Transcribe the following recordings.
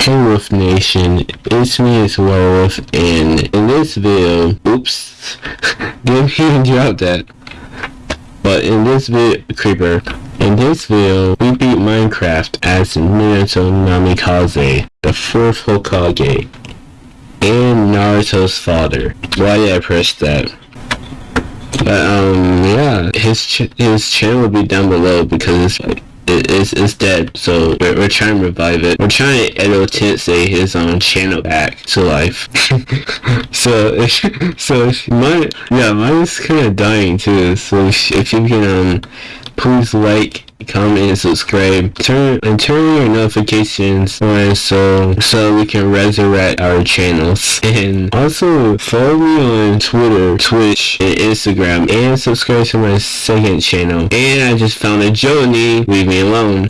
Hey Wolf Nation, it's me, it's Werewolf, and in this video, oops, didn't even drop that. But in this video, Creeper, in this video, we beat Minecraft as Naruto Namikaze, the fourth Hokage, and Naruto's father. Why did I press that? But um, yeah, his ch his channel will be down below because it's like it, it's, it's dead. So we're, we're trying to revive it. We're trying to Edo Tensei his own channel back to life. so if, so if mine yeah mine's kind of dying too. So if, if you can um please like comment and subscribe. Turn and turn your notifications on so so we can resurrect our channels. And also follow me on twitter twitch and instagram and subscribe to my second channel. And i just found a joni. Leave me alone.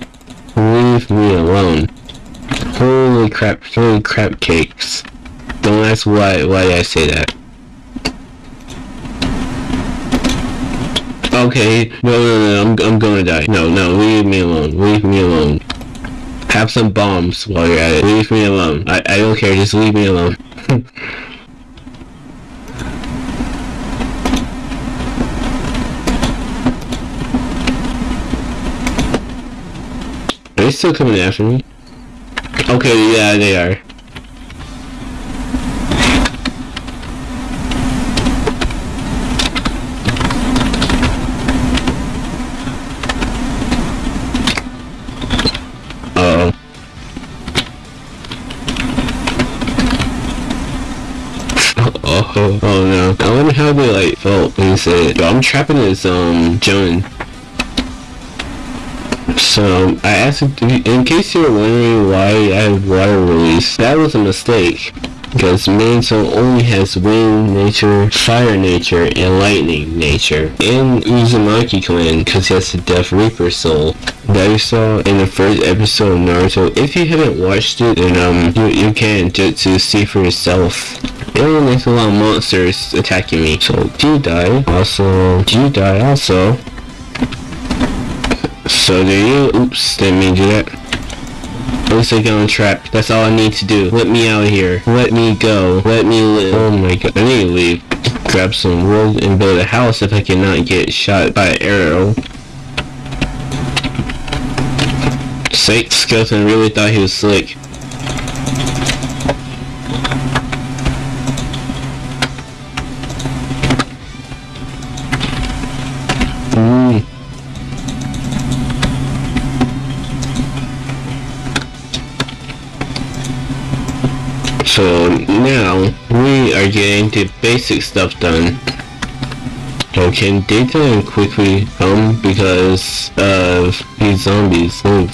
Leave me alone. Holy crap holy crap cakes. Don't ask why why i say that Okay, no, no, no, I'm, I'm gonna die. No, no, leave me alone. Leave me alone. Have some bombs while you're at it. Leave me alone. I, I don't care, just leave me alone. Are they still coming after me? Okay, yeah, they are. Oh, oh no. I wonder how they like felt when you said. Yo, I'm trapping this um Joan. So I asked in case you're wondering why I have water release, that was a mistake. Because Minato only has wind nature, fire nature, and lightning nature. And Uzumaki clan because he has the Death Reaper soul that you saw in the first episode of Naruto. If you haven't watched it, then um you, you can to, to see for yourself. Only makes a lot of monsters attacking me. So do you die? Also, do you die also? So do you? Oops, didn't mean to do that. Looks like I'm trapped. That's all I need to do. Let me out of here. Let me go. Let me live. Oh my god. I need to leave. Grab some wood and build a house if I cannot get shot by an arrow. Sake Skeleton really thought he was slick. Getting the basic stuff done. Can daytime quickly come because of these zombies? Move.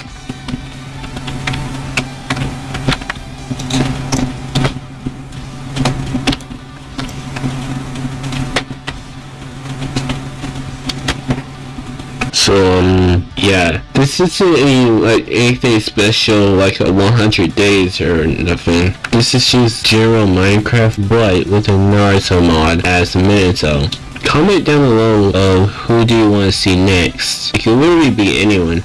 So um yeah, this isn't any like anything special like a 100 days or nothing. This is just general Minecraft Blight with a Naruto mod as Minato. Comment down below of who do you want to see next. It could literally be anyone.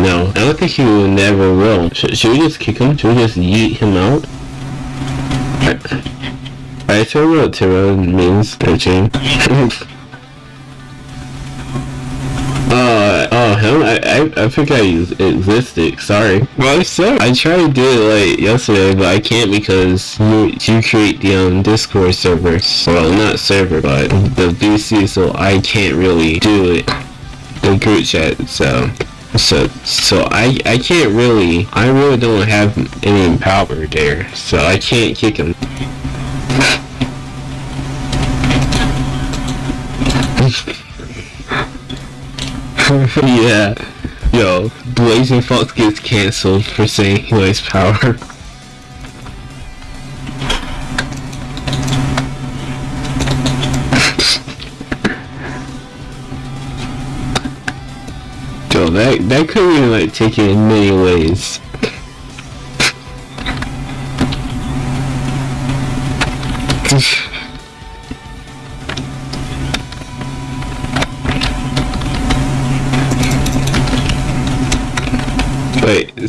No, I don't think he will never will. Sh should we just kick him? Should we just yeet him out? I told you what Tiro means, 13. I, I, I forgot you existed. Sorry. Well, so I tried to do it like yesterday, but I can't because you you create the um Discord server. Well, not server, but the VC, so I can't really do it. The group chat, so. So, so I, I can't really, I really don't have any power there, so I can't kick him. yeah. Yo, Blazing Fox gets cancelled for saying he likes power. Yo, that that could be like taken in many ways.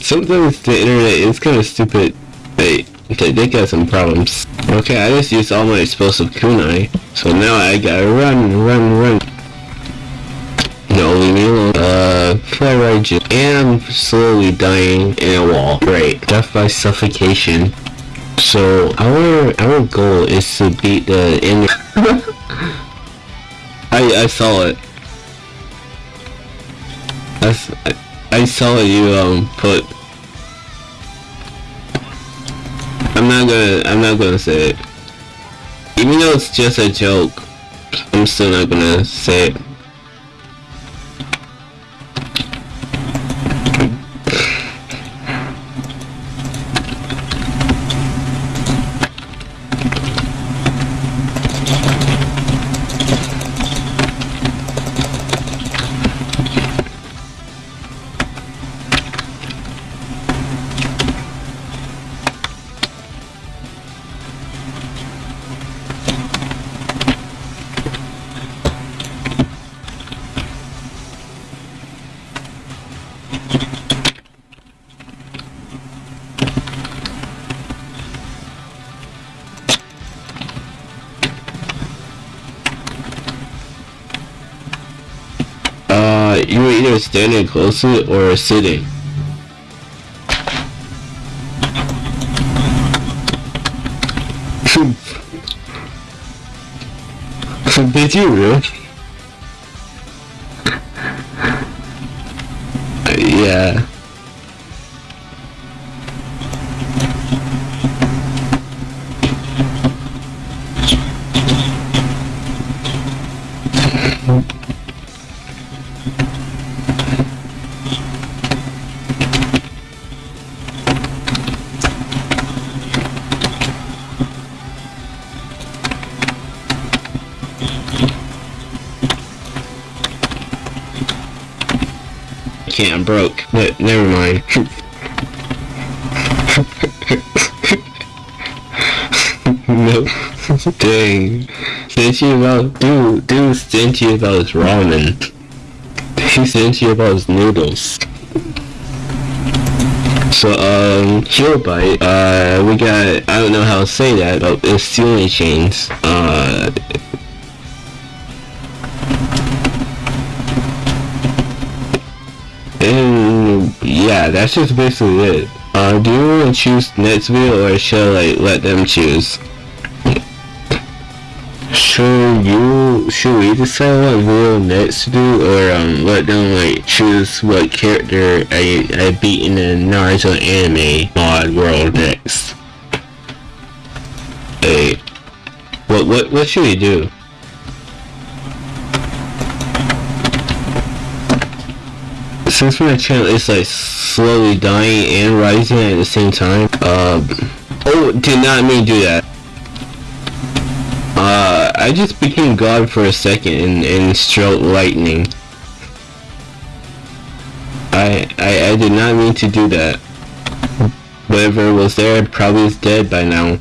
Sometimes the internet is kind of stupid. Wait, they, got some problems. Okay, I just used all my explosive kunai, so now I gotta run, run, run. No, leave me alone. Uh, fly right And I'm slowly dying in a wall. Great. Death by suffocation. So, our our goal is to beat the enemy. I, I saw it. I, I saw you, um, put... gonna, I'm not gonna say it. Even though it's just a joke, I'm still not gonna say it. Or sitting. Did you really? I'm broke. Ne- never mind. no. Dang. Stingy about dude dude stingy about his ramen. He's stingy about his noodles. So um Heal Bite, uh we got I don't know how to say that, but it's sealing chains. Uh that's just basically it. Uh, do you want to choose next video or should I let them choose? Should you should we decide what video next to do or um let them like choose what character I I beat in the Naruto anime mod world next? Hey, what what what should we do? Since my channel is like slowly dying and rising at the same time, um, oh, did not mean to do that. Uh, I just became God for a second and, and struck lightning. I, I, I did not mean to do that. Whatever was there probably is dead by now.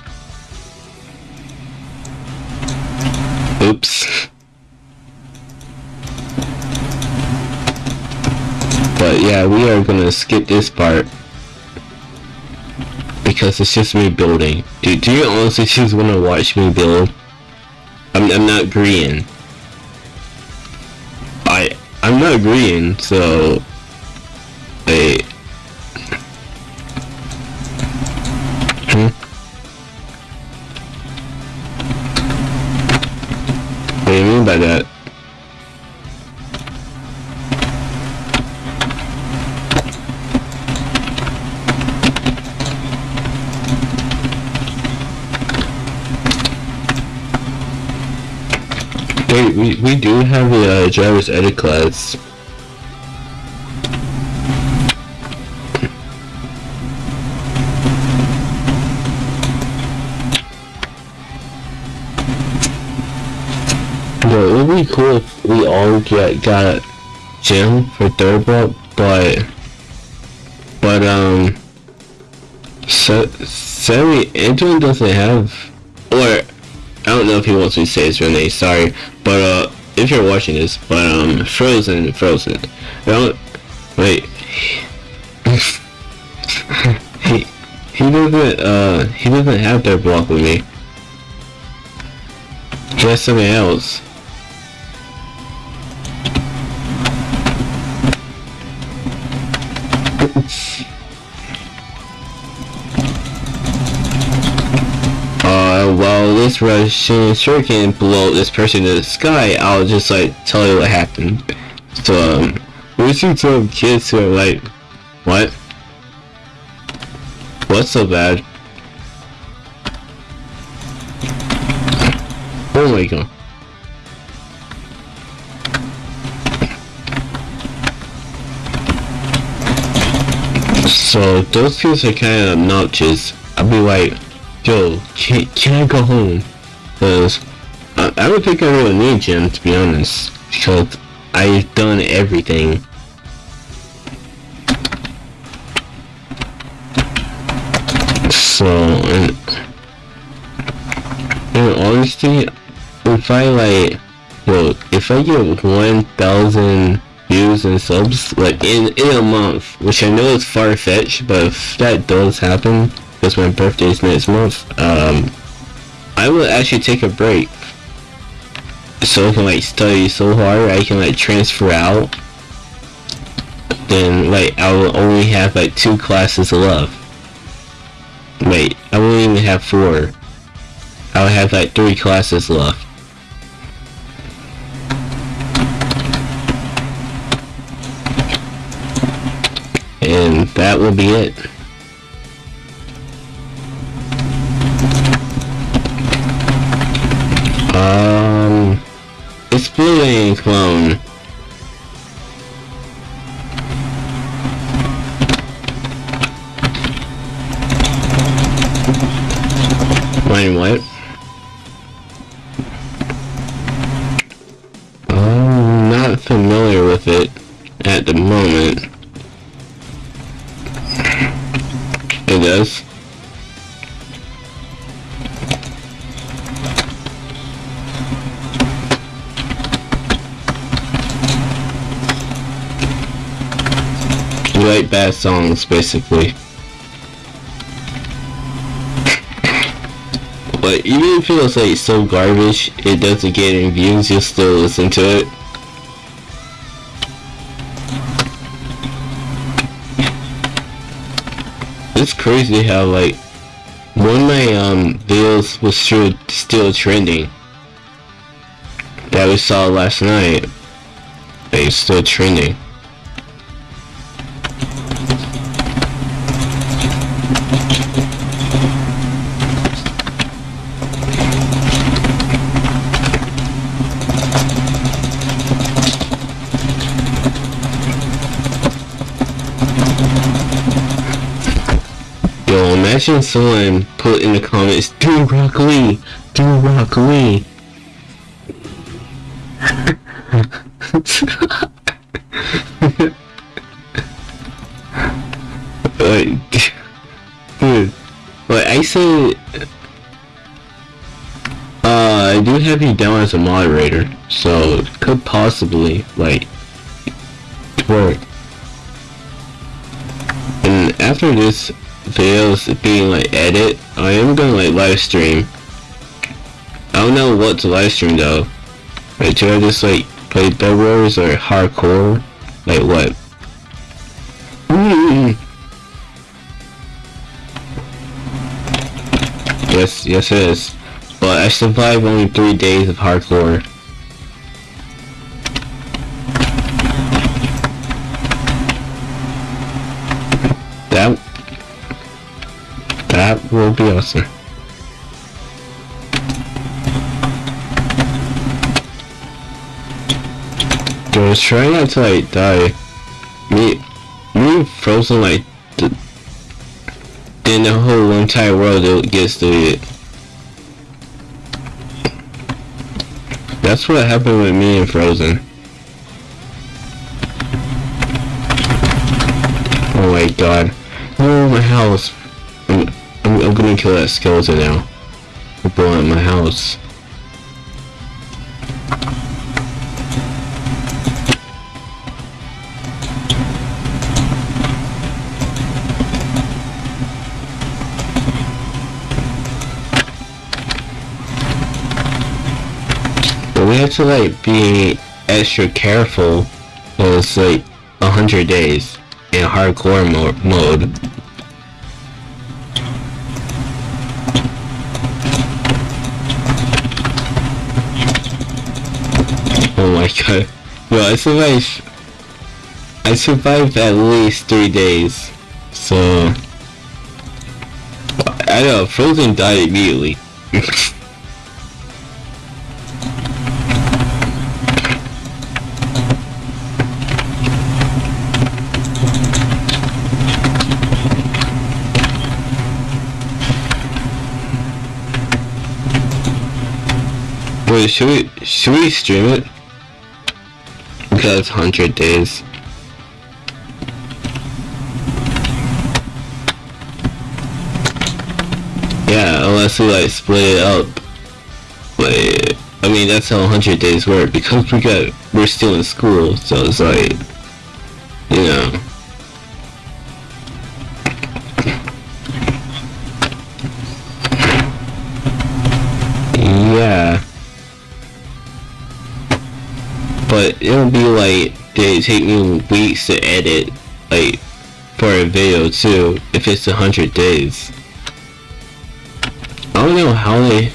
Are gonna skip this part. Because it's just me building. Do, do you honestly just wanna watch me build? I'm, I'm not agreeing. I, I'm not agreeing, so... Wait. Hmm? What do you mean by that? Driver's edit class. Bro, it would be cool if we all get got gym for third but but um, so Sammy Antoine doesn't have, or I don't know if he wants me to say his real name. Sorry, but uh, if you're watching this, but um, Frozen, Frozen. No, wait. he he doesn't uh he doesn't have their block with me. Just something else. While this Rasenshuriken blow this person in the sky, I'll just like tell you what happened. So, um, we see some kids who are like, what? What's so bad? Oh my god. So those kids are kind of obnoxious. I'll be like, yo, can, can I go home? Cause I, I don't think I really need gym to be honest. Because I've done everything. So, and, in honesty, if I like, well, if I get 1,000 views and subs, like in, in a month, which I know is far-fetched, but if that does happen, because my birthday is next month, um, I will actually take a break. So I can like study so hard, I can like transfer out. Then like I will only have like two classes left. Wait, I won't even have four. I'll have like three classes left. And that will be it. Um, it's Blue Clone. What? I'm not familiar with it at the moment. It does. Like bad songs, basically. But even if it was like so garbage, it doesn't get any views, you'll still listen to it. It's crazy how like one of my um videos was still still trending that we saw last night. It's still trending. Yo, imagine someone put in the comments, do Rock Lee, do Rock Lee. like, dude, like I said, uh, I do have you down as a moderator, so could possibly like work. And after this videos being like edit, I am gonna like live stream. I don't know what to live stream though. Like, do I just like play Bed Wars or hardcore? Like what? Yes, yes it is. But I survived only three days of hardcore. Will be awesome. Just trying not to like die. Me, me frozen like the, then the whole entire world gets deleted. That's what happened with me and Frozen. Oh my god. Oh my house. I'm, I'm gonna kill that skeleton now. We're blowing up my house. But we have to like be extra careful because like 100 days in hardcore mo mode my. Well, I survived. I survived at least three days. So. I know, Frozen died immediately. Wait, should we should we stream it? Because hundred days. Yeah, unless we like split it up. But I mean that's how hundred days work because we got we're still in school, so it's like you know. But it'll be like they take me weeks to edit like for a video too if it's a hundred days. I don't know how they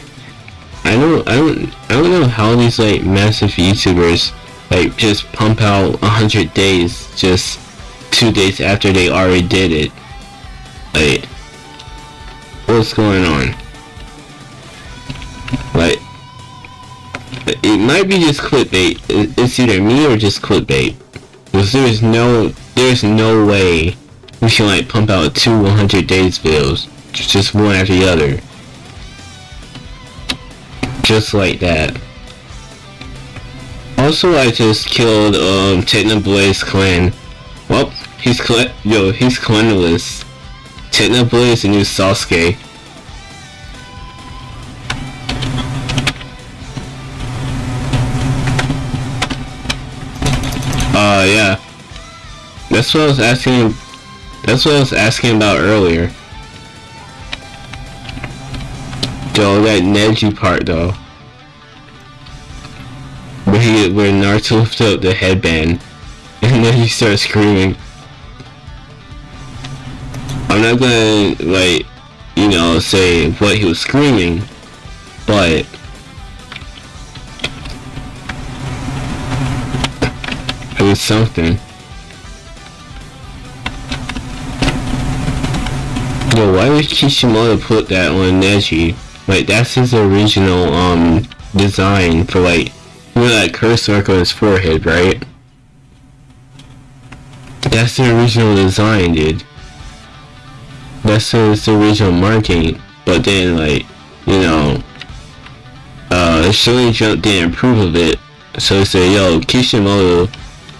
I don't I don't I don't know how these like massive YouTubers like just pump out a hundred days just two days after they already did it. Like what's going on? It might be just clickbait. It's either me or just clickbait. Because there's no there's no way we should like pump out two 100 days videos just one after the other. Just like that. Also, I just killed um Technoblaze clan. Well, he's cl yo, he's clanless. Technoblaze is the new Sasuke. Uh, yeah. That's what I was asking. That's what I was asking about earlier. Yo, that Neji part though. Where he, where Naruto lifted up the headband, and then he starts screaming. I'm not gonna like, you know, say what he was screaming, but something. Yo, why did Kishimoto put that on Neji? Like, that's his original, um, design for, like, you know that curse mark on his forehead, right? That's the original design, dude. That's his original marking. But then, like, you know, uh, Shonen Jump didn't approve of it. So they said, yo, Kishimoto,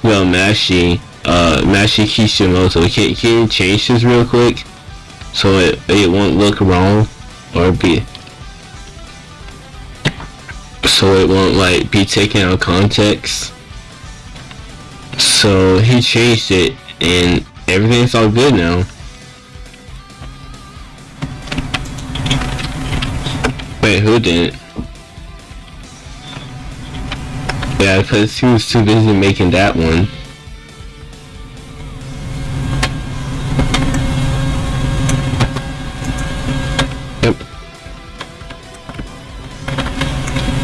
yo, Mashi, uh, Masashi Kishimoto, can, can you change this real quick? So it, it won't look wrong or be so it won't like be taken out of context. So he changed it and everything's all good now. Wait who didn't yeah because he was too busy making that one Yep.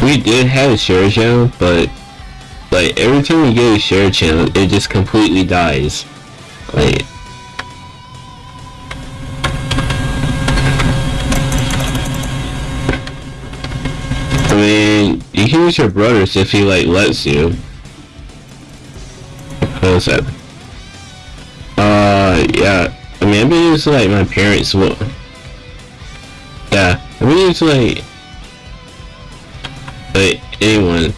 we did have a share channel, but like every time we get a share channel, it just completely dies. Like mean, use your brothers if he like lets you. What's that? Uh, yeah. I mean, I've like my parents. Well, yeah, I've been using like like anyone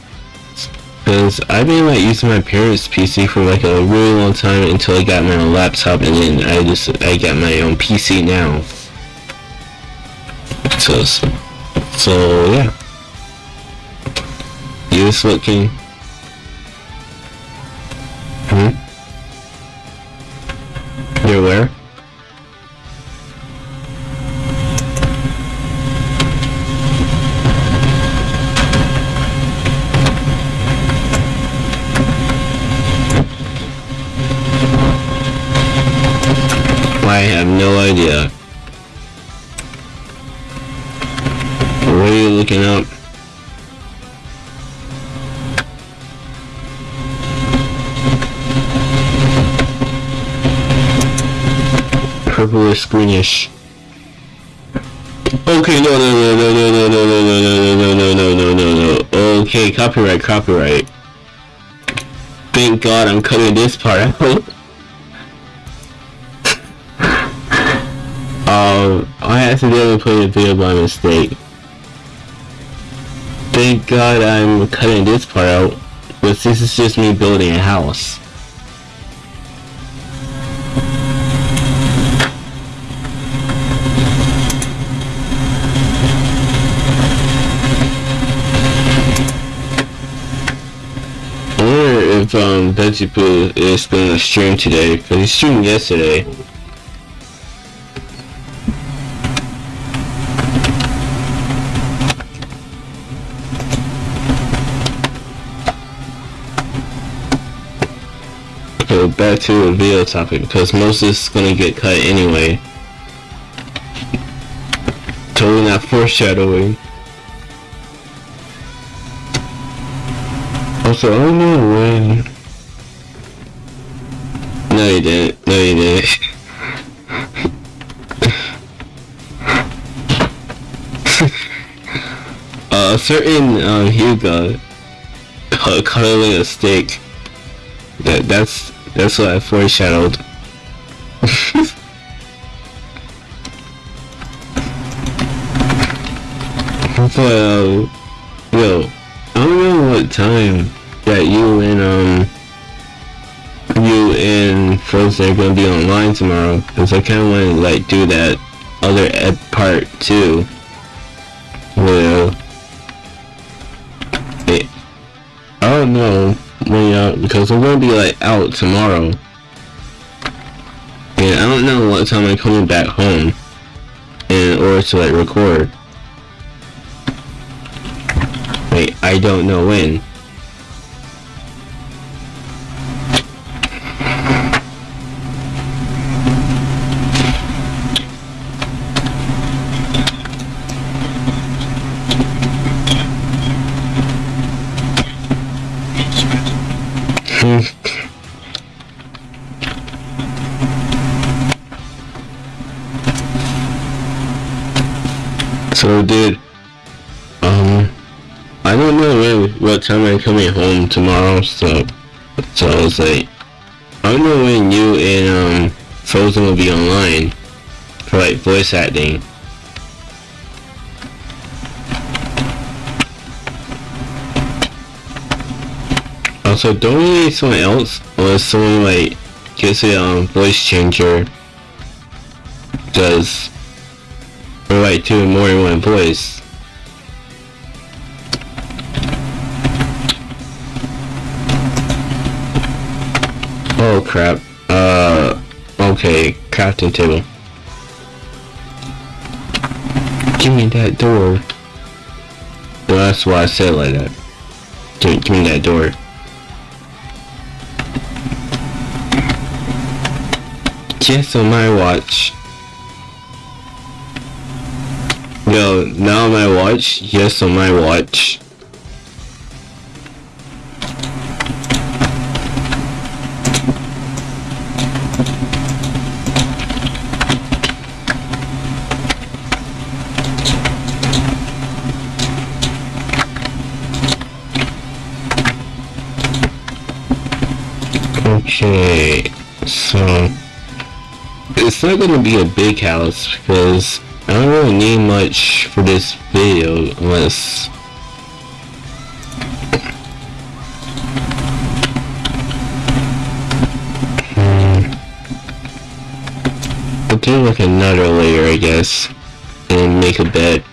because I've been like using my parents PC for like a really long time until I got my own laptop and then I just I got my own PC now so so yeah this looking? Hmm? You're where? I have no idea. What are you looking up? Purplish greenish. Okay, no, no, no, no, no, no, no, no, no, no, no, no, no, no, no, no. Okay, copyright, copyright. Thank God I'm cutting this part out. um, I accidentally played a video by mistake. Thank God I'm cutting this part out, but this is just me building a house. Um Veggie Poo is gonna stream today, because he streamed yesterday. Okay, back to the video topic, because most of this is gonna get cut anyway. Totally not foreshadowing. Don't know when. No, you didn't. No, you didn't. uh, a certain uh, Hugo uh, cuddling a steak. That that's that's what I foreshadowed. but um, yo, I don't know what time that you and um you and Frozen are gonna be online tomorrow because I kind of want to like do that other ed part too. Well, it, I don't know when y'all because I'm gonna be like out tomorrow, and I don't know what time I'm coming back home in order to like record. Wait, I don't know when. Coming home tomorrow, so, so I was like, I don't know when you and, um, Frozen will be online for, like, voice acting. Also, don't we need someone else, unless someone, like, gets a, um, voice changer, does, or, like, do more in one voice. Crap. Uh, okay, crafting table. Give me that door. That's why I said like that. Give, give me that door. Yes, on my watch. Yo, now on my watch? Yes, on my watch. Okay, so it's not gonna be a big house because I don't really need much for this video unless Hmm. I'll do like another layer I guess and make a bed.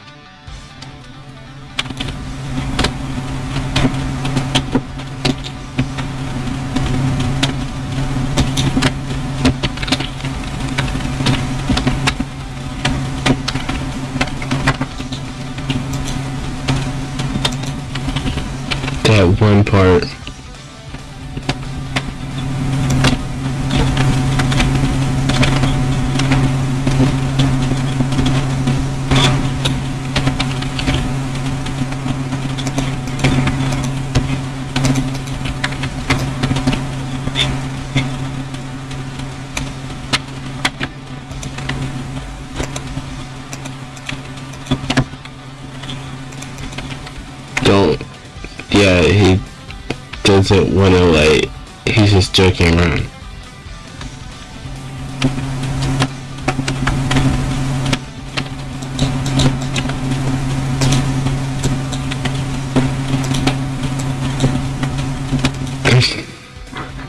To like. He's just joking around.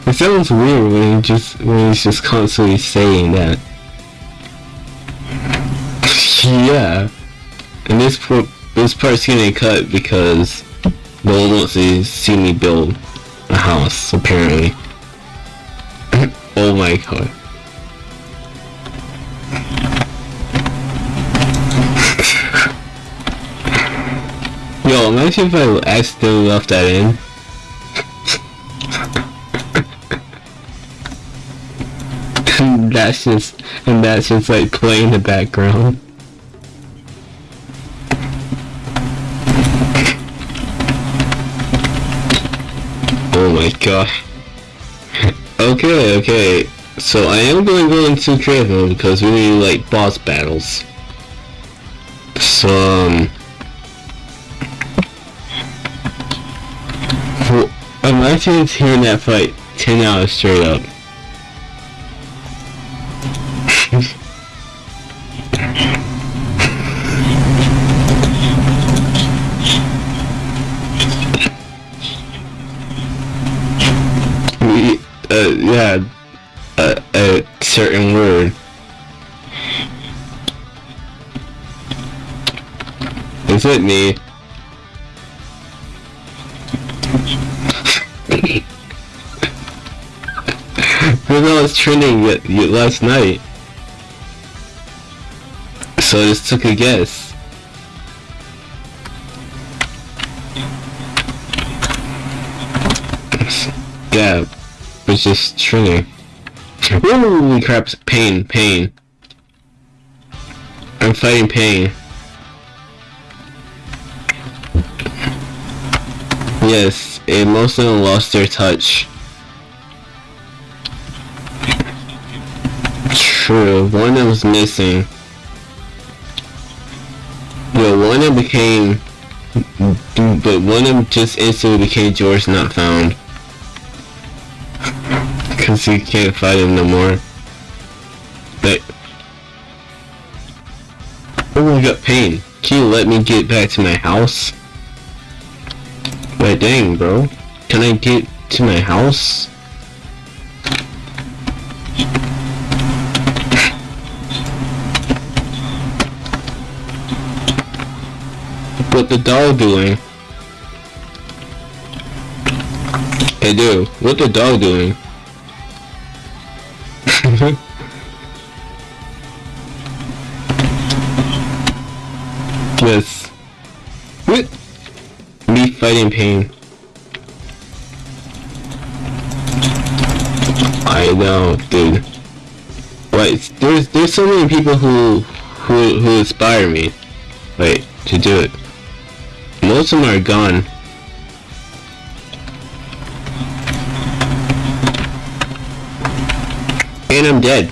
it sounds weird when he just when he's just constantly saying that. yeah, and this part, this part's getting cut because no one wants to see me build a house. Apparently. oh my god. Yo, imagine if I accidentally left that in. that's just, and that's just like playing in the background. Gosh. okay, okay. So I am going to go into creative because we need like boss battles. So um well, imagine hearing that fight 10 hours straight up. We- uh, yeah, a, a certain word. Is it me? Because I was trending last night. So I just took a guess. Yeah, it's just trending. Holy crap, Pain, Pain. I'm fighting Pain. Yes, and most of them lost their touch. True, one of them was missing. Yo, one of them became... But one of them just instantly became George Not Found. Cause he can't fight him no more. But... Oh, I got Pain. Can you let me get back to my house? Wait, dang, bro. Can I get to my house? What the dog doing? Hey, dude, what the dog doing? yes. What? Me fighting Pain. I know, dude. Wait, there's there's so many people who who who inspire me, like to do it. Most of them are gone. And I'm dead.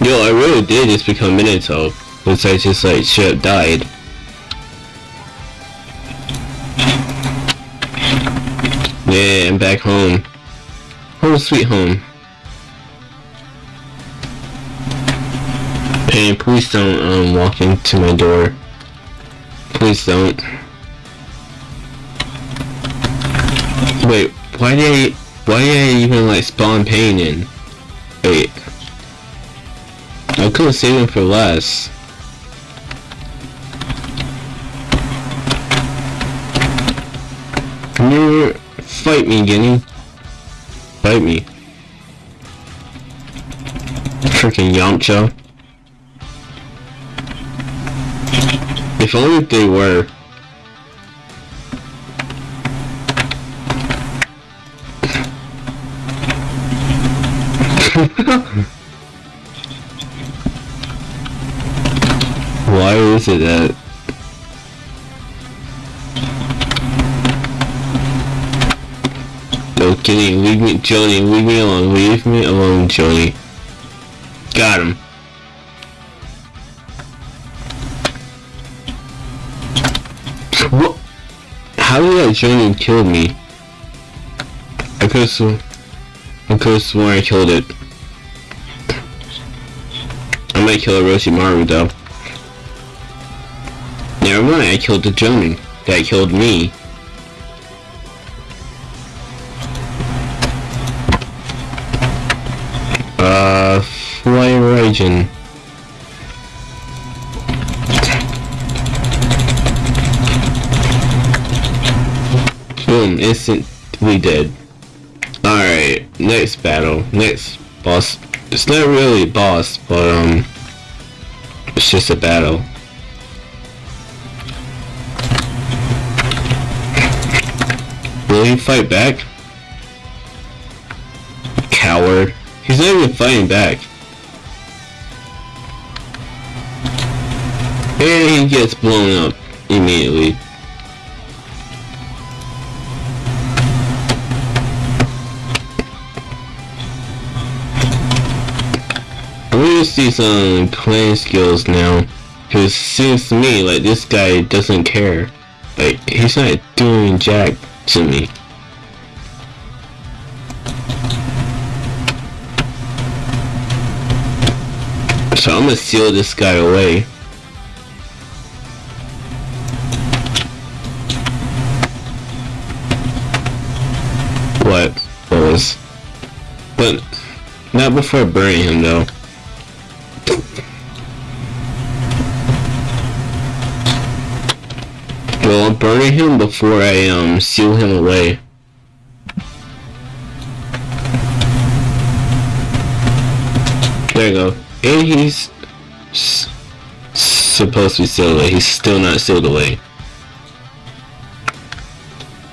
Yo, I really did just become Minato, because I just like should have died. Yeah, I'm back home. Home sweet home. Hey, please don't um walk into my door. Please don't. Wait, why did I why did I even like spawn Pain in? Wait. I could have saved him for less. Here, fight me, Guinea. Fight me. Freaking Yamcha. If only they were. Why is it that? No kidding, leave me, Jonin, leave me alone, leave me alone, Jonin. Got him. How did that Jonin kill me? I could've sworn, I could've sworn I killed it. I might kill a Orochimaru though. Never mind, I killed the Jonin. That killed me. Uh, Flying Raijin. Instantly dead. Alright, next battle. Next boss. It's not really a boss, but um, it's just a battle. Will he fight back? Coward. He's not even fighting back. And he gets blown up immediately. We just see some playing skills now. Cause seems to me like this guy doesn't care. Like he's not doing jack to me. So I'm gonna seal this guy away. What was? But not before burning him though. Well, I'm burning him before I um seal him away. There you go. And he's supposed to be sealed away. He's still not sealed away.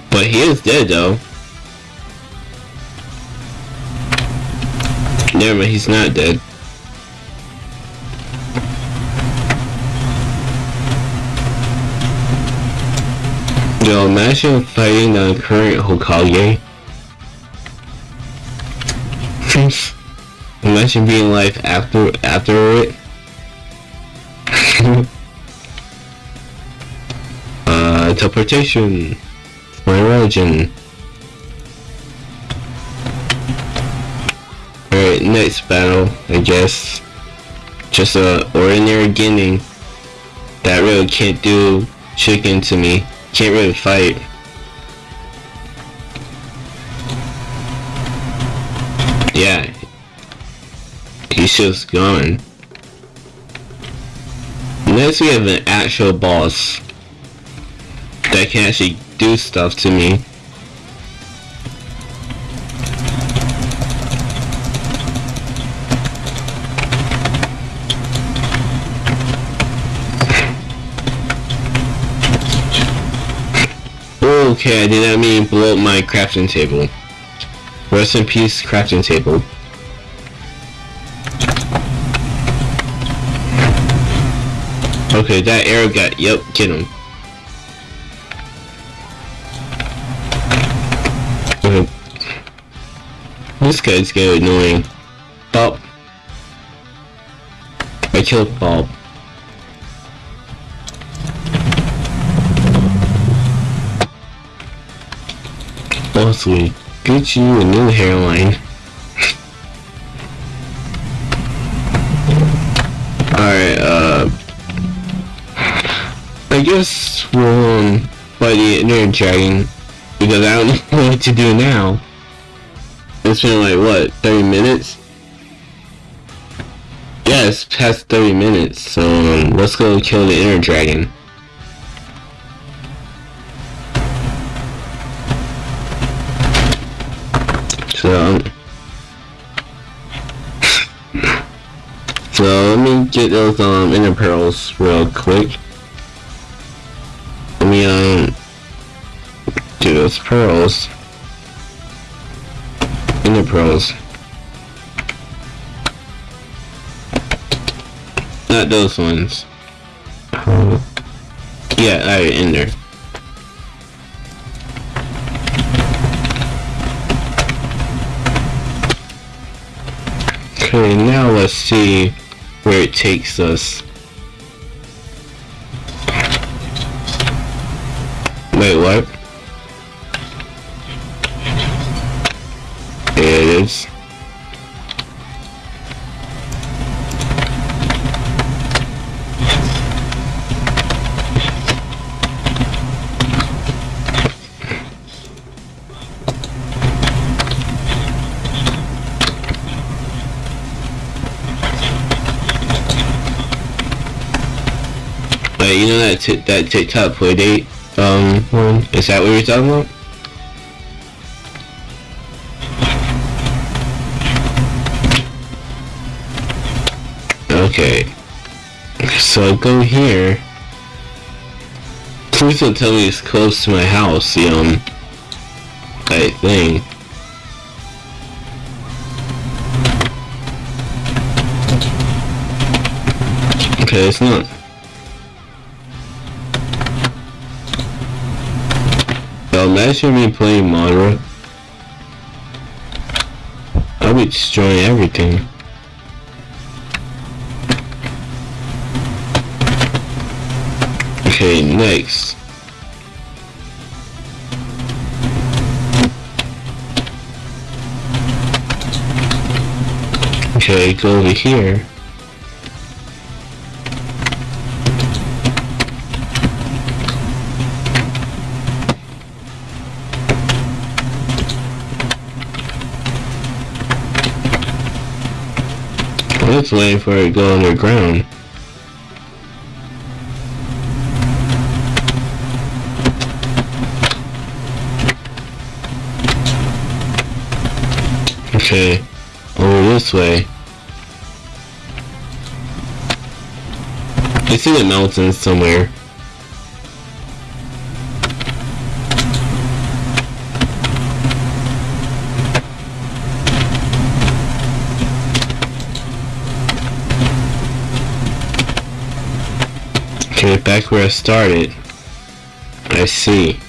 But he is dead though. Never mind, he's not dead. Yo, imagine fighting the current Hokage. imagine being life after after it. uh, teleportation. My origin. Alright, next battle, I guess. Just a ordinary Genin that really can't do chicken to me. Can't really fight. Yeah. He's just gone. Next we have an actual boss that can actually do stuff to me. Okay, I did not mean blow up my crafting table. Rest in peace, crafting table. Okay, that arrow got, yep, get him. Okay. This guy's getting annoying. Bob. I killed Bob. Mostly, get you a new hairline. Alright, uh... I guess we'll, um, fight the Ender Dragon, because I don't know what to do now. It's been like, what, 30 minutes? Yeah, it's past 30 minutes, so um, let's go kill the Ender Dragon. So, so let me get those um ender pearls real quick. Let me um do those pearls. Ender pearls. Not those ones. Yeah, alright, in there. Okay, now let's see where it takes us. Wait, what? There it is. Wait, you know that that TikTok playdate um one? Is that what you're talking about? Okay. So I go here. Please don't tell me it's close to my house, the um that thing. Okay, it's not. Well, imagine me playing Madara. I'll be destroying everything. Okay, next. Okay, go over here. Let's wait for it to go underground. Okay, over this way. It's see the mountains somewhere. Okay, back where I started. I see.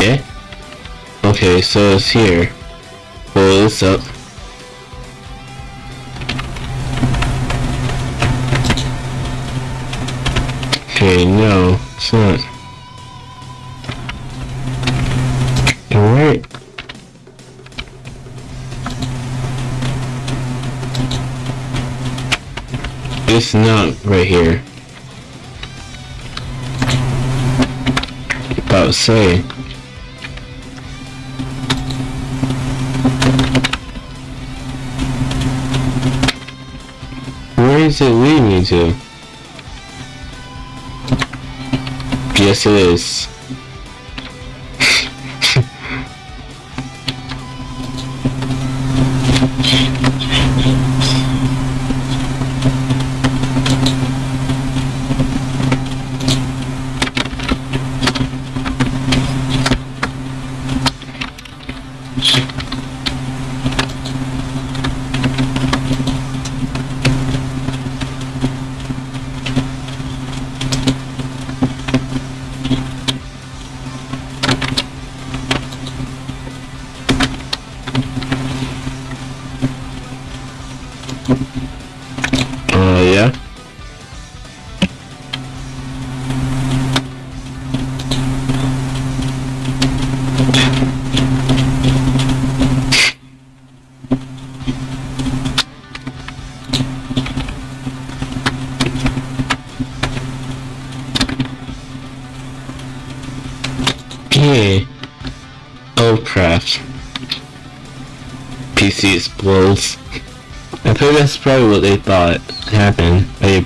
Yeah? Okay, so it's here. Pull this up. Okay, no, it's not. It's not right here. About say. Where is it leading me to? Yes, it is.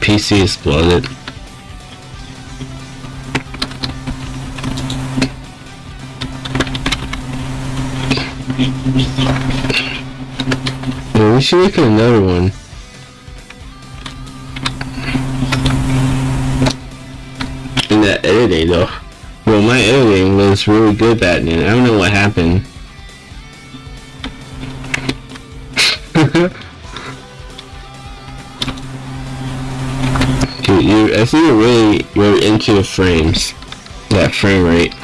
PC exploded. Well, we should make another one. In that editing though. Well, my editing was really good back then. I don't know what happened. Dude, you, I think you're really you're into the frames, that frame rate.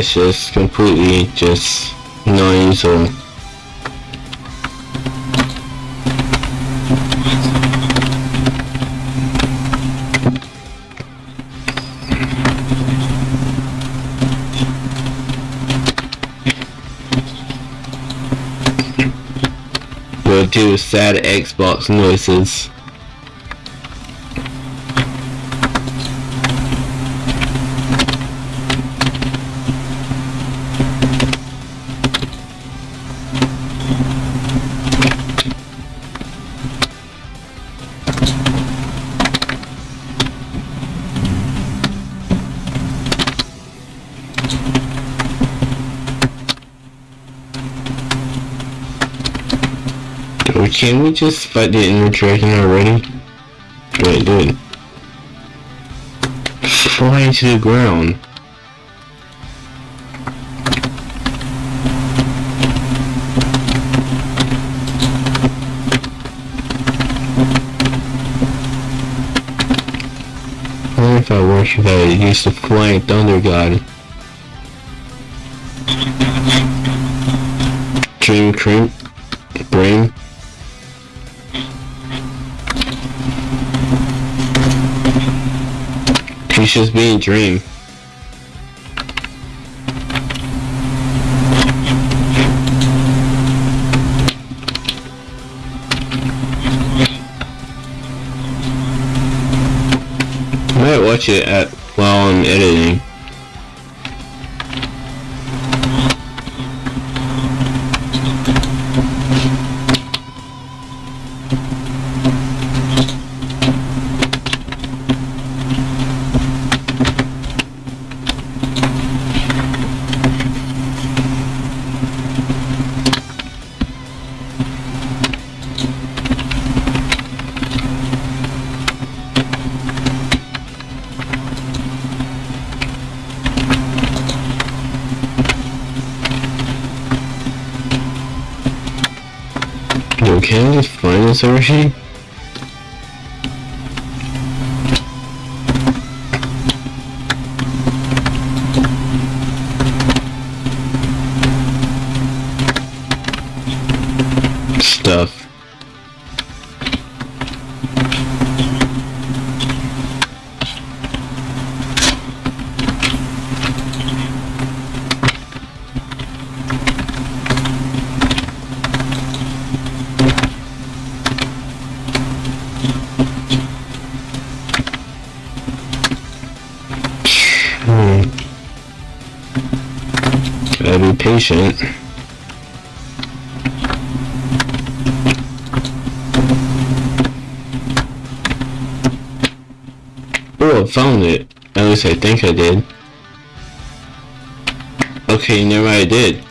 It's just completely just non-usable. We'll do sad Xbox noises. Can we just fight the ender dragon already? Wait, dude. Fly to the ground. I wonder if I wish if I used the flying thunder god. Dream cream He's just being dream. I might watch it at while I'm editing. Yo, can I just patient. Oh, I found it. At least I think I did. Okay, never mind, I did.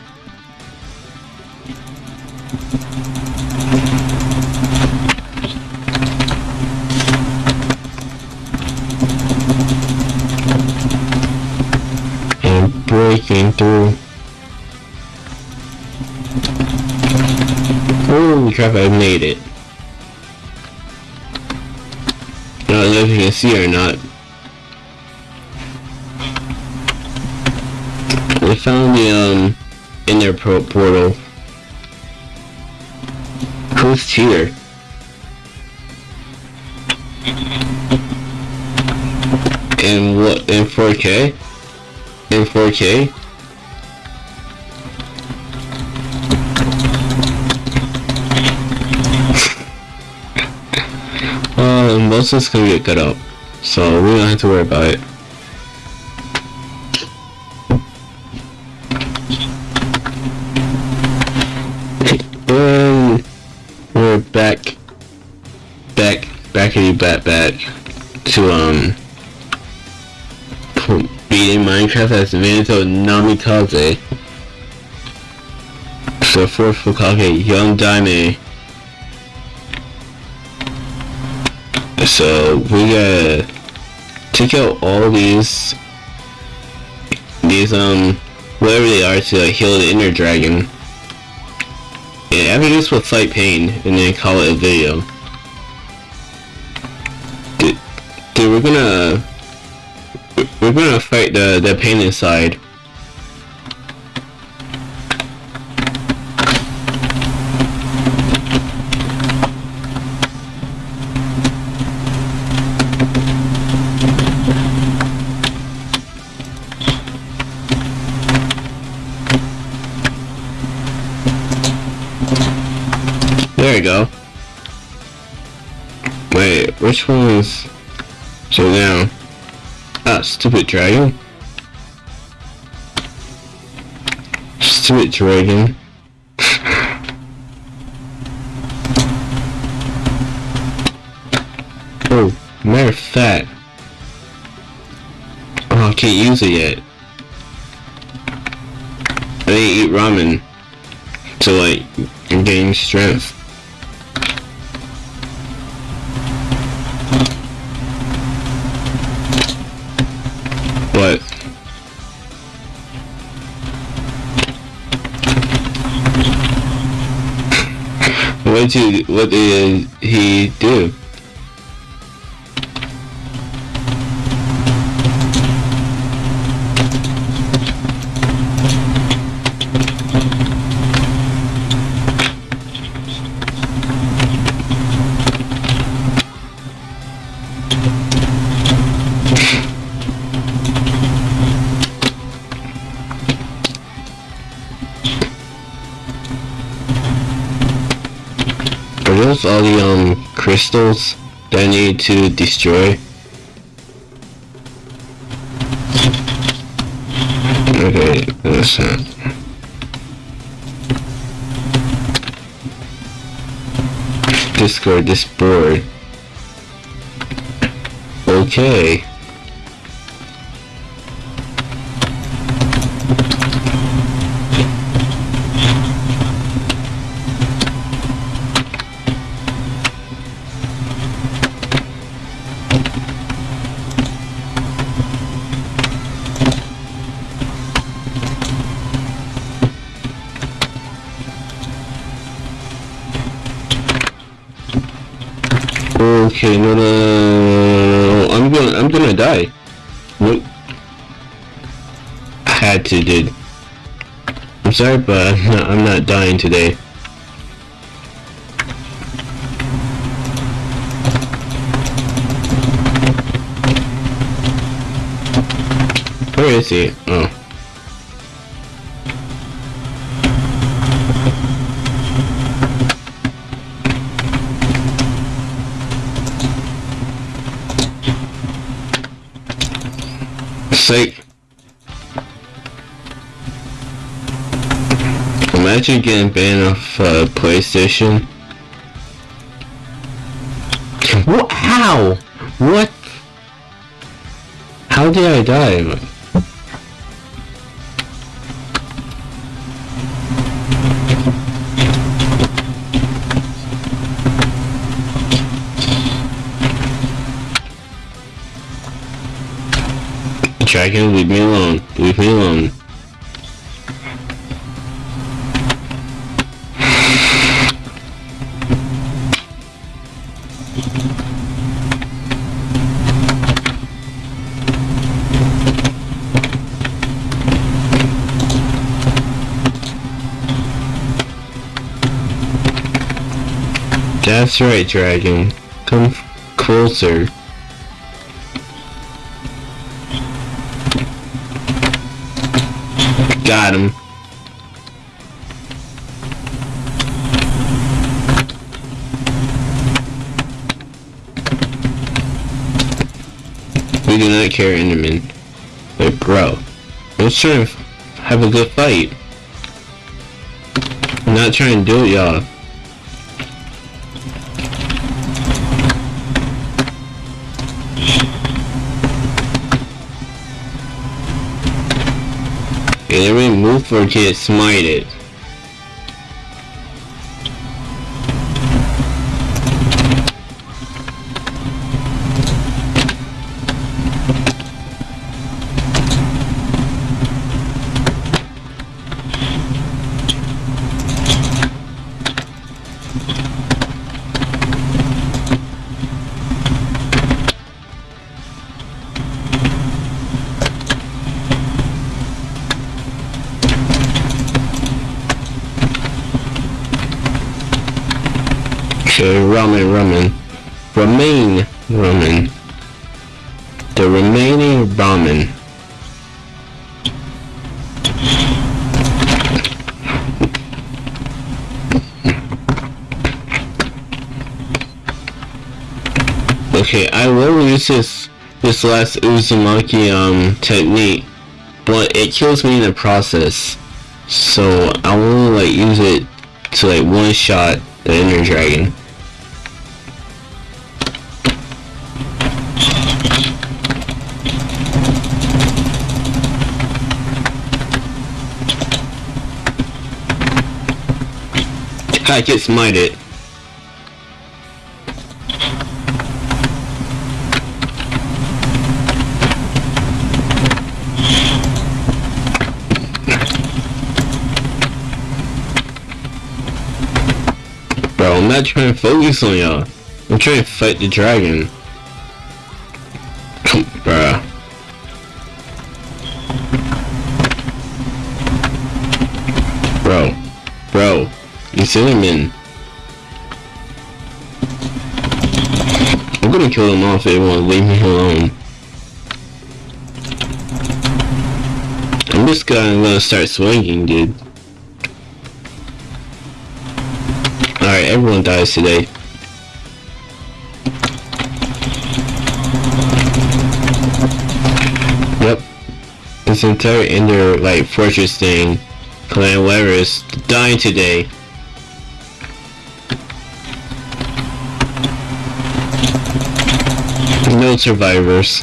I made it. I don't know if you can see or not. I found the um inner pro portal. Who's here? In what in 4K? In 4K? Most of it's gonna get cut up, so we don't have to worry about it. And we're back, back, backity back back to um beating Minecraft as Minato Namikaze. So fourth Hokage, Young Daime. So we gotta take out all these these um whatever they are to like, heal the ender dragon. And after this we'll fight pain and then call it a video. Dude, dude we're gonna we're gonna fight the the pain inside go. Wait, which one is... So now... Ah, stupid dragon. Stupid dragon. oh, matter of fact. Oh, I can't use it yet. I didn't eat ramen to like gain strength. Did you, what did he do? Crystals that I need to destroy? Okay, that. Discard this board. Okay. Okay, no, no, I'm gonna, I'm gonna die. Nope. I had to, dude. I'm sorry, but I'm not, I'm not dying today. Where is he? Oh. Sake. Imagine getting banned off uh, PlayStation. What? How? What? How did I die? Dragon, leave me alone. Leave me alone. That's right, Dragon. Come closer. Got him. We do not care, Enderman. Like, bro. Let's try and have a good fight. I'm not trying to do it, y'all. Move for get smited. Okay, ramen, ramen. Remain, ramen. The remaining ramen. Okay, I will use this this last Uzumaki um technique, but it kills me in the process. So I will like use it to like one shot the ender Dragon. I get smited. Bro, I'm not trying to focus on y'all. I'm trying to fight the dragon. Cinnamon. I'm gonna kill them off if they won't leave me alone. I'm just gonna, start swinging, dude. Alright, everyone dies today. Yep. This entire Ender, like, fortress thing, Clan Weber's dying today. Survivors.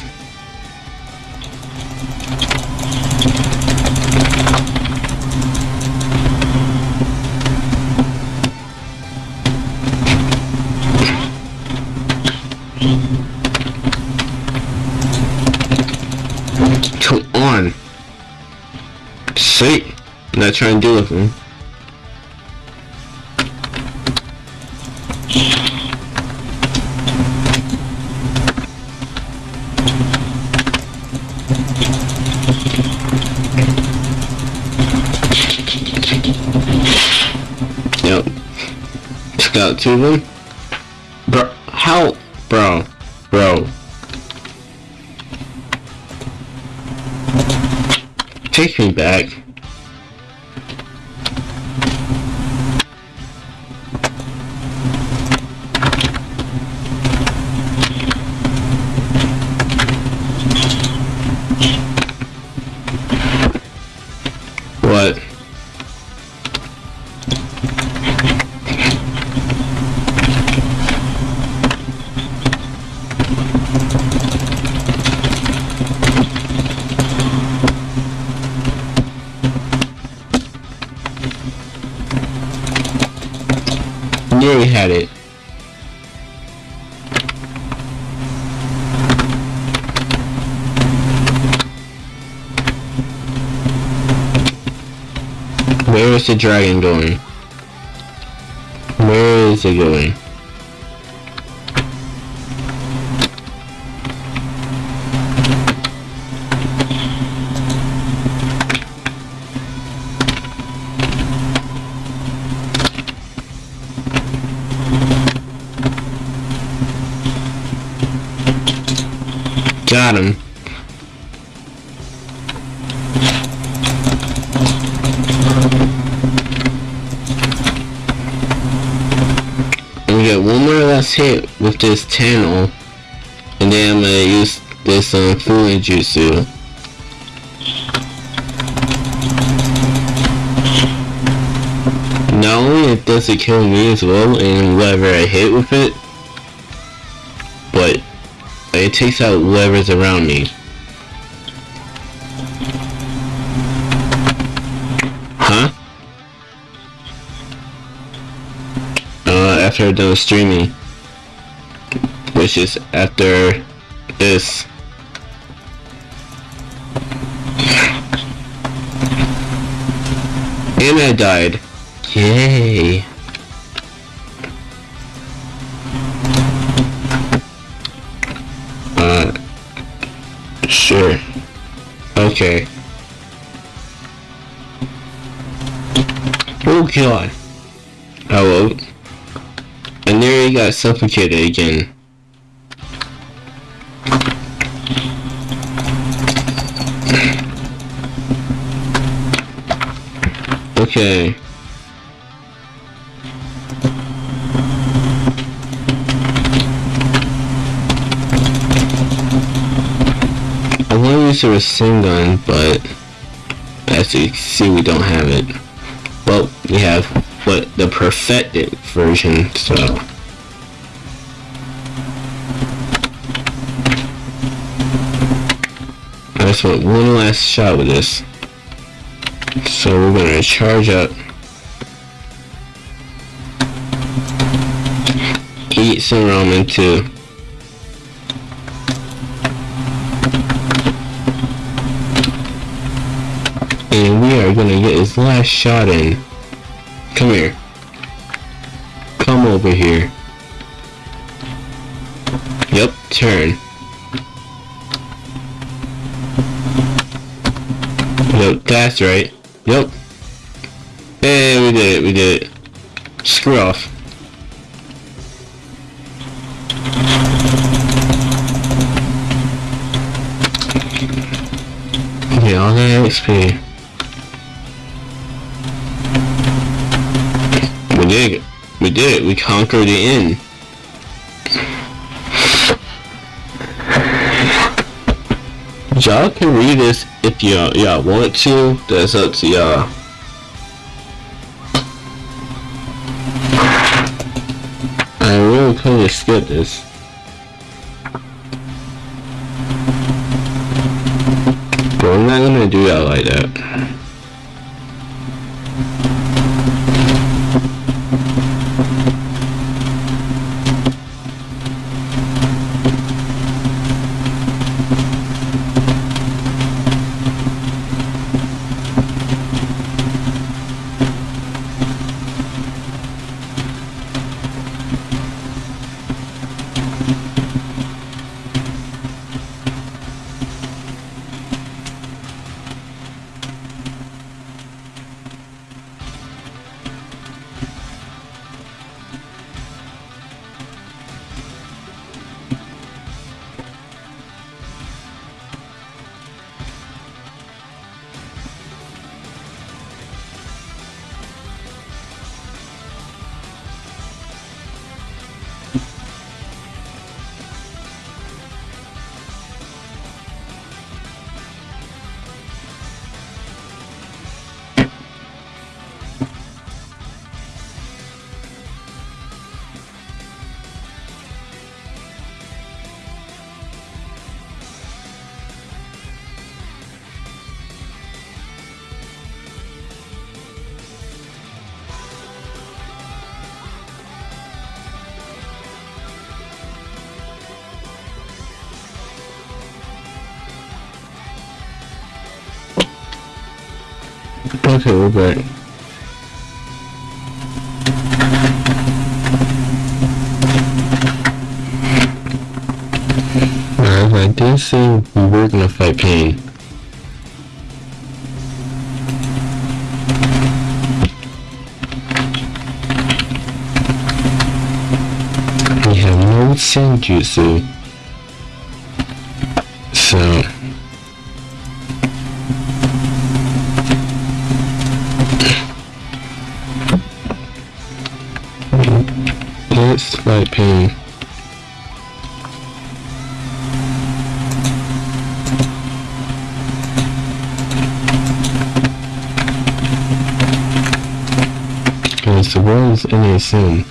Come on. See? I'm not trying to do anything. Yep. Just the dragon going? Where is it going? Got him. This channel. And then I'm gonna use this um, Fooling Jutsu. Not only it does it kill me as well and whatever I hit with it, but it takes out whoever's around me. Huh? Uh, after I'm done streaming. Which is after this. And I died. Yay. Uh, sure. Okay. Oh god. Oh well. I nearly got suffocated again. Okay. I want to use a machine gun, but as you see, we don't have it. Well, we have what the perfected version, so. I just want one last shot with this. So we're gonna charge up. Eat some ramen too. And we are gonna get his last shot in. Come here. Come over here. Yep, turn. Yep, that's right. Yep. Hey, we did it, we did it. Screw off. Okay, that XP. We did it. We did it. We conquered the inn. Y'all can read this if y'all y'all want to. That's up to y'all. I really could have skipped this. But I'm not gonna do that like that. I did say, we were gonna fight pain. We have no Senjutsu. Pain. Because the world is a.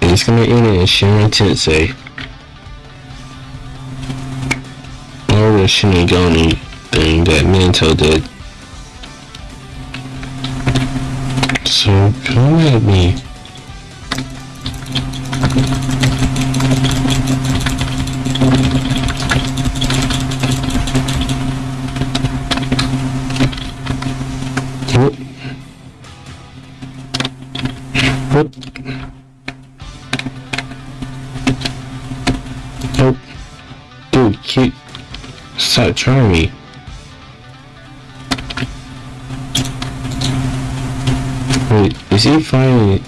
And it's gonna end in Shinra Tensei. Or the Shinigami thing that Minato did. So come at me. Whoop. Whoop. Nope. Dude, keep stop trying me. He finally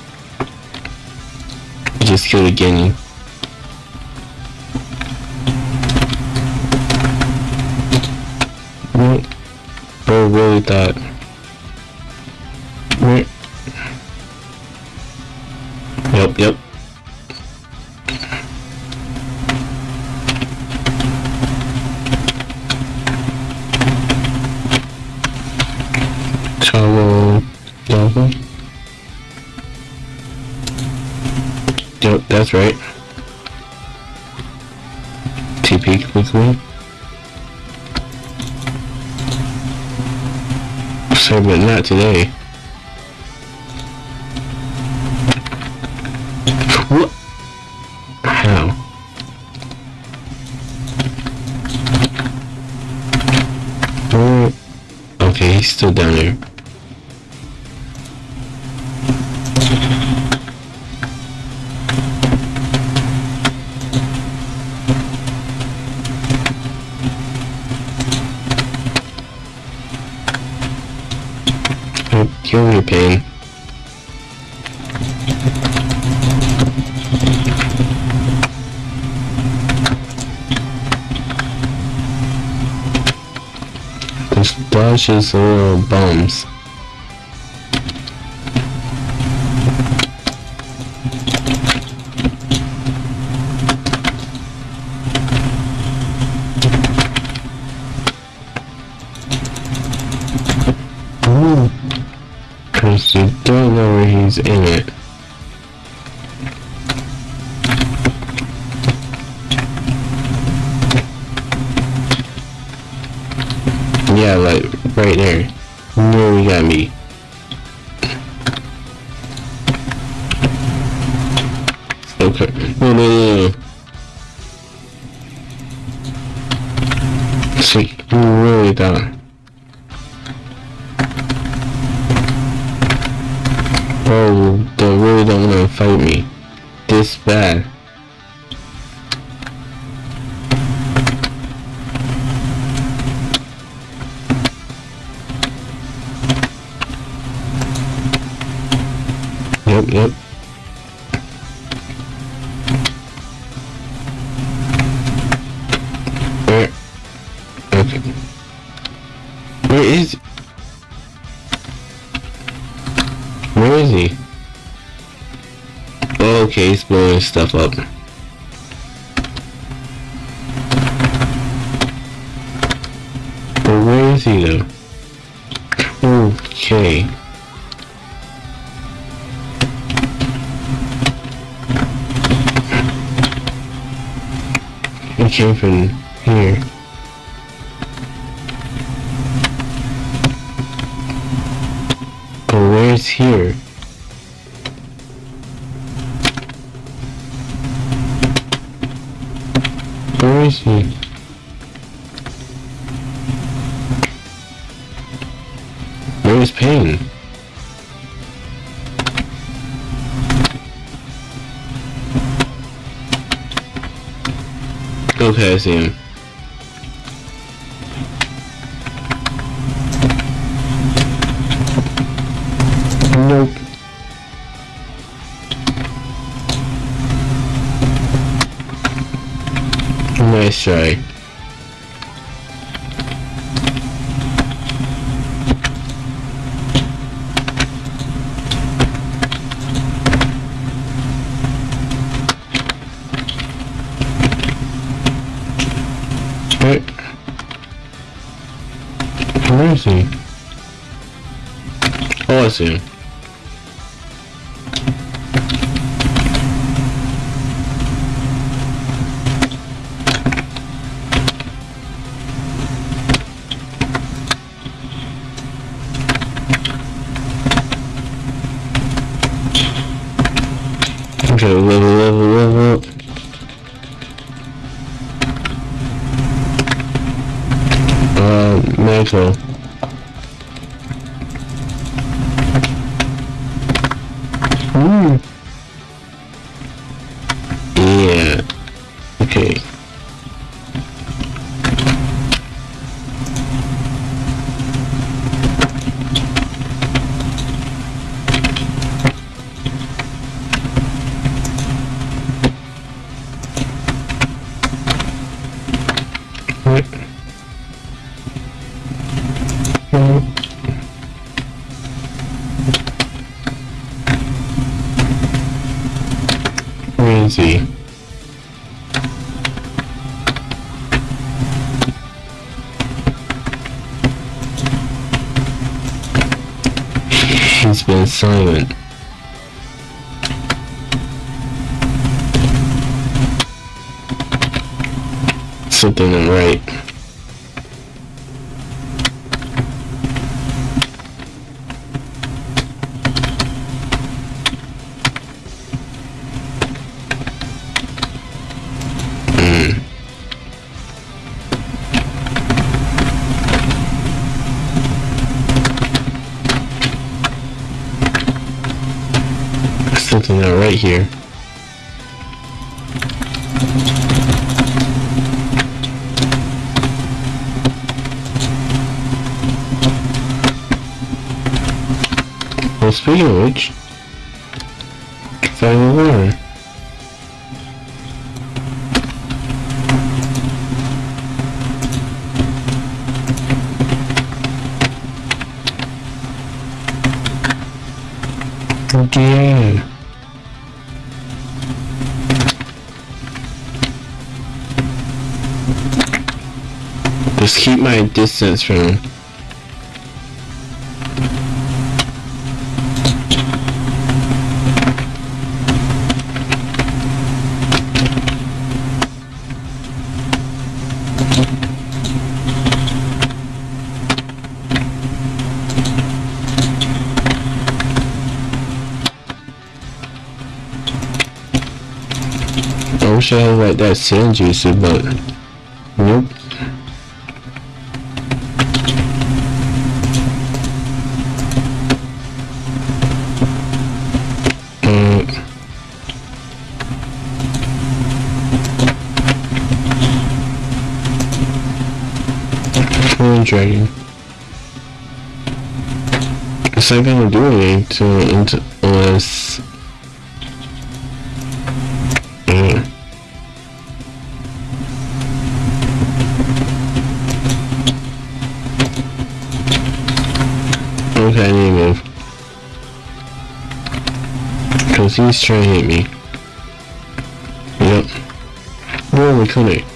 he just killed a guinea? What? Bro really thought. Not today. What? How? Okay, he's still down there. Kill your pain. This dodge is little bums. He's in it. Yeah, like right there. No, we got me. Okay. No, no, no, stuff up. Where's Pain? Okay, I see him. Nope. Nice try. Him. Okay, here. Well, speaking of which, find the water. Just keep my distance from him. I wish I had like that sand juicer, but he's trying to hit me. Yep. Where we coming?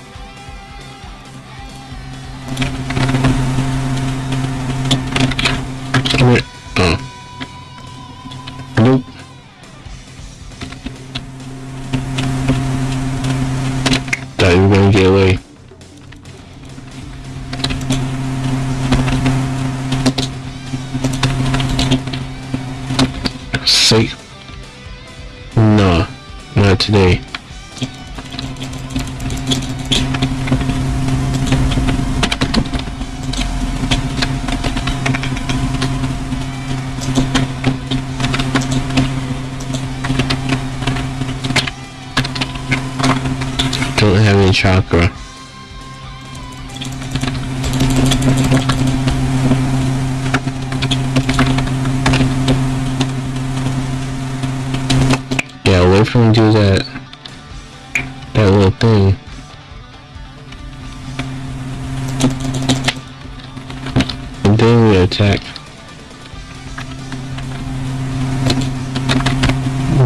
We attack.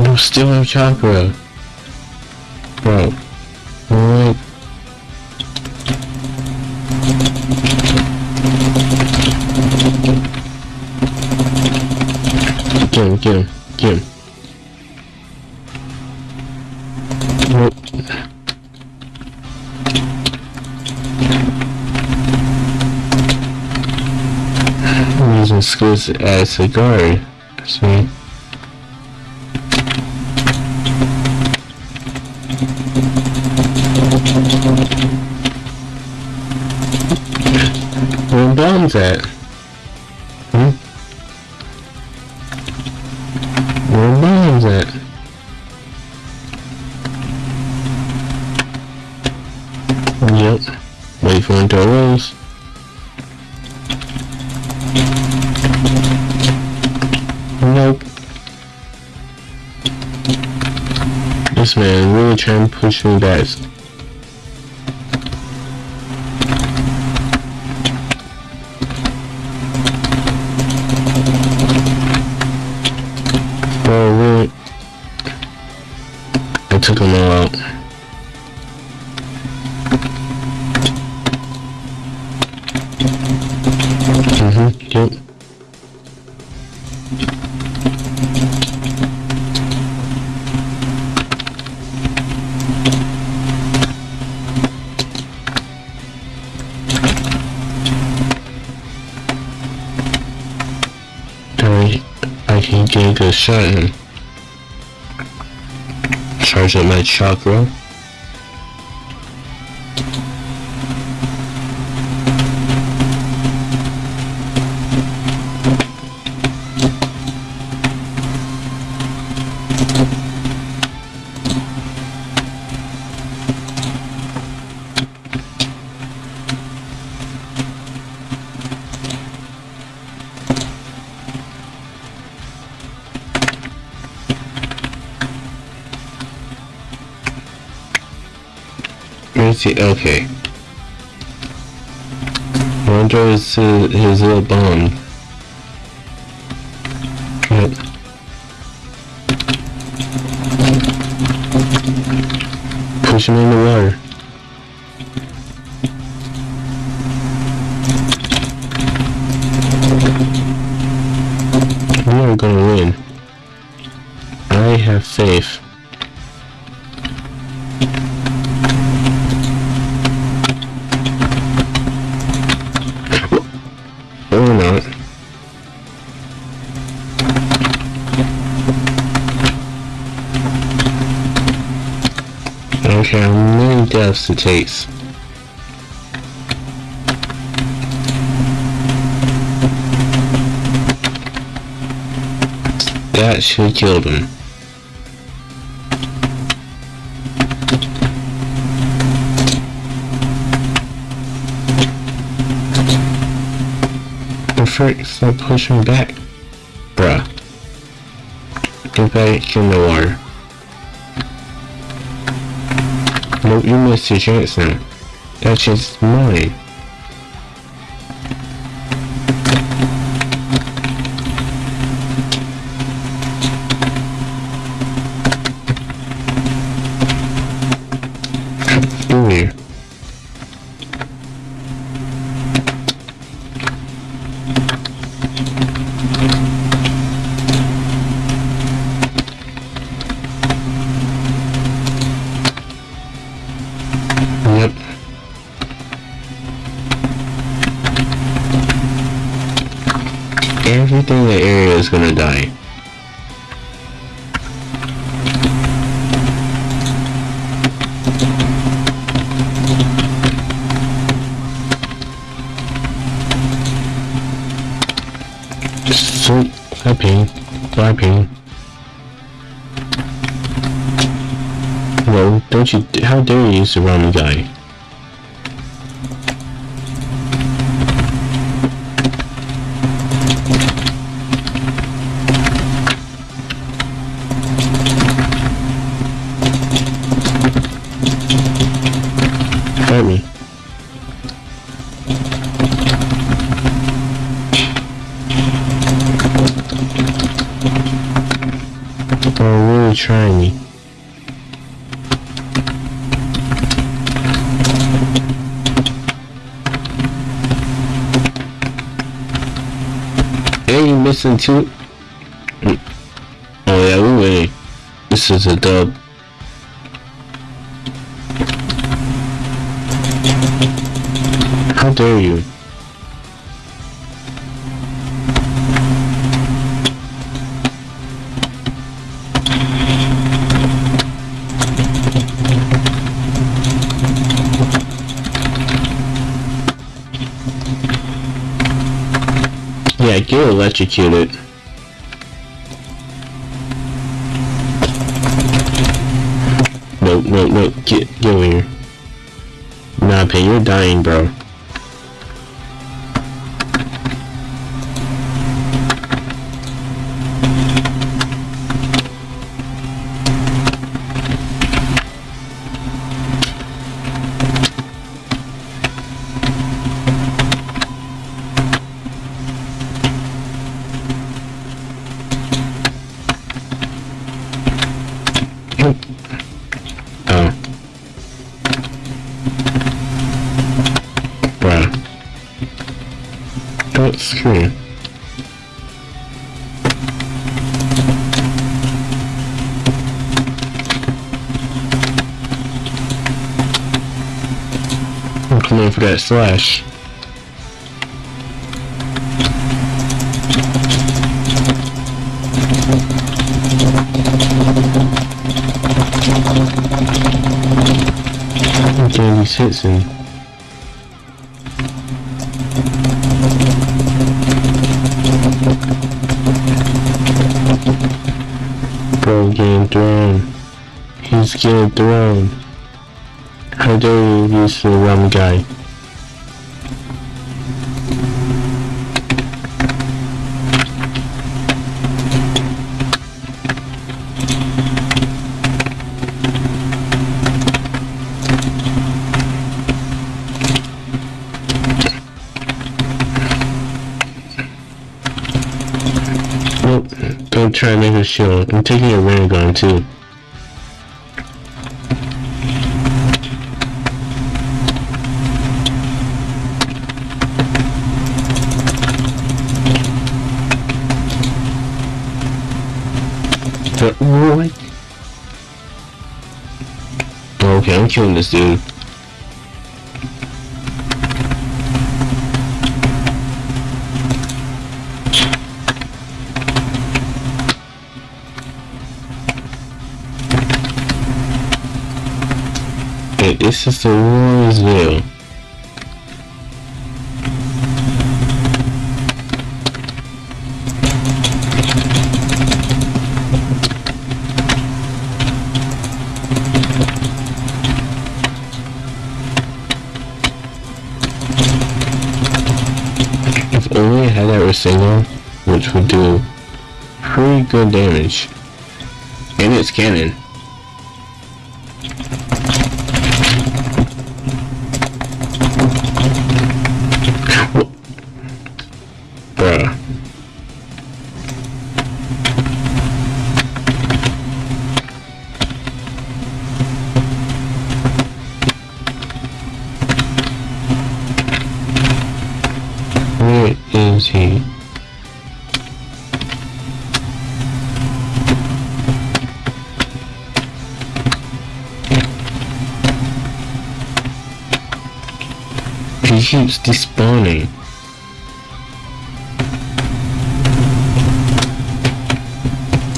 We still have chakra. Bro. What? Get him, get him, get him. Using skills as a guard. See? Where bombs at? Trying push me back. In. Charge up my chakra. He? Okay. Wonder is uh, his, his little. Yep. Push him in the water. Deaths it? That should kill them. The frick, stop pushing back. Bruh. Get back in the water. You missed your chance now. That chance is mine. How dare you surround the guy? Two? Mm. Oh yeah, winning. This is a dub. How dare you? Get electrocuted. No, no, no, get, get over here. Nah, Pay, you're dying, bro. slash. he's these hits. Bro getting thrown. He's getting thrown. How dare you use the rum guy. Shield. I'm taking a ray gun too. What? Oh, okay, I'm killing this dude. This is the Warriors If only I had that Rasengan, which would do pretty good damage. And it's canon. Keeps despawning.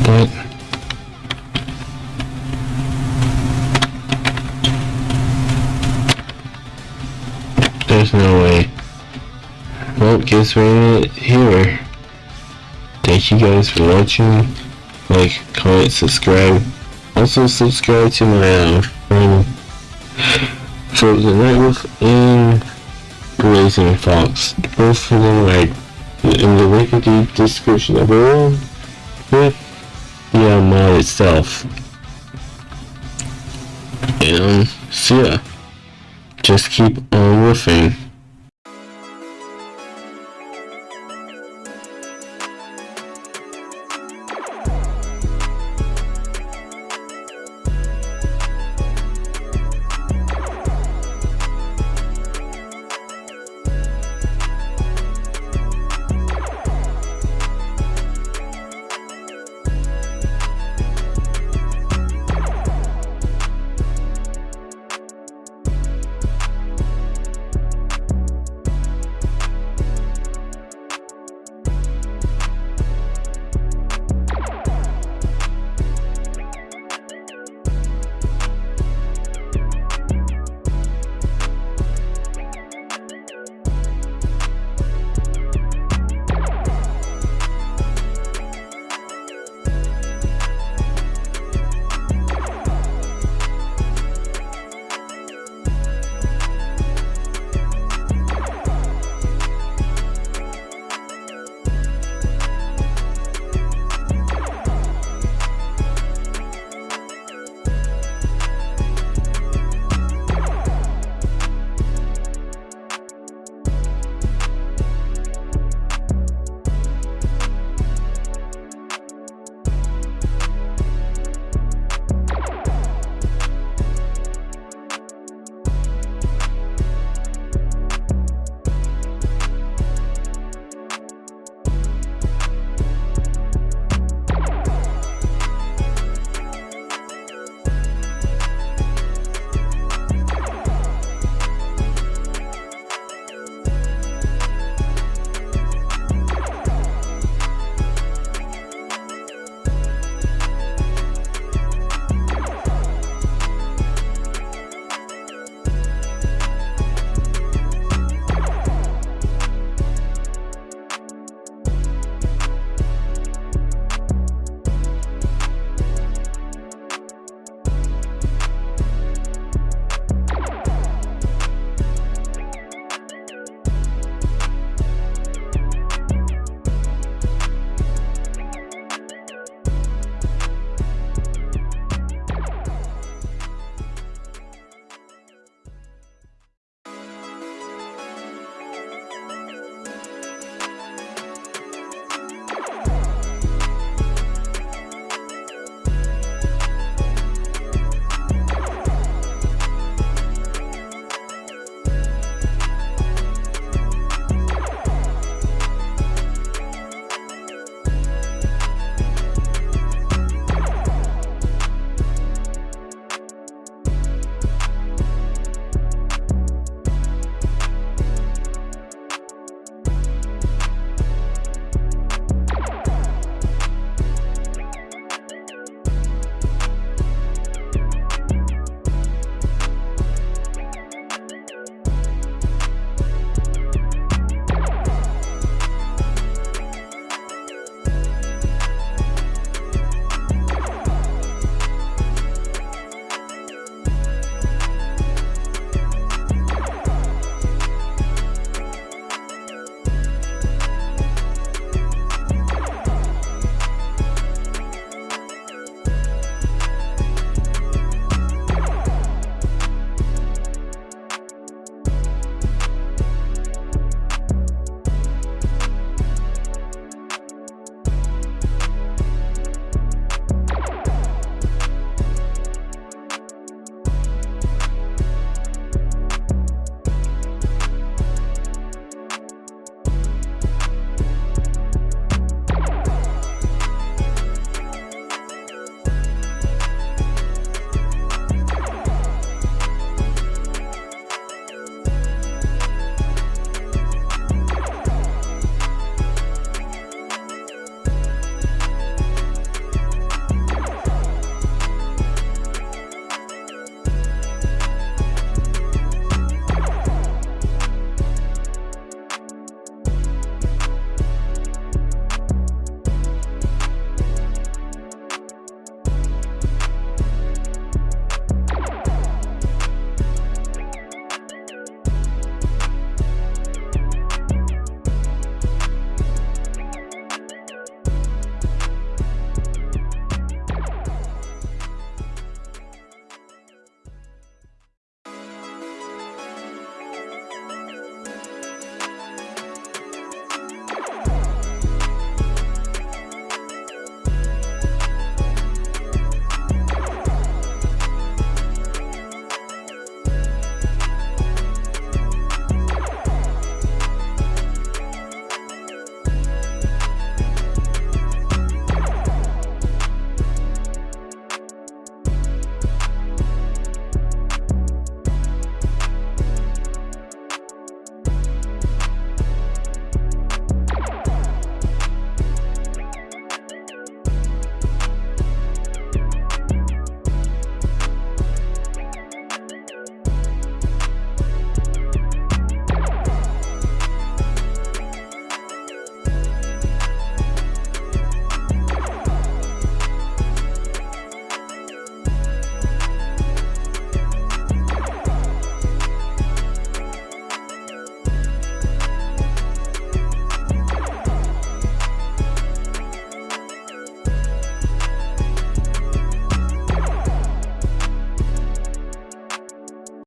What? There's no way. Well, guess we're here. Thank you guys for watching. Like, comment, subscribe. Also subscribe to my uh, friend Frozen Nightwolf and Blazing Fox. Both of them are in the the description of below with the mod itself. And so yeah, just keep.